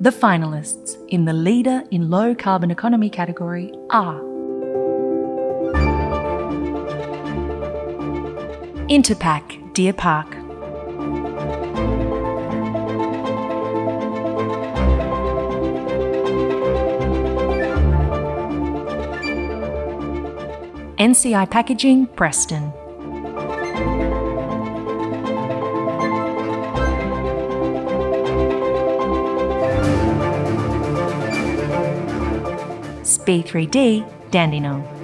The finalists in the Leader in Low Carbon Economy category are Interpack Deer Park. NCI Packaging Preston SPEE3D Dandenong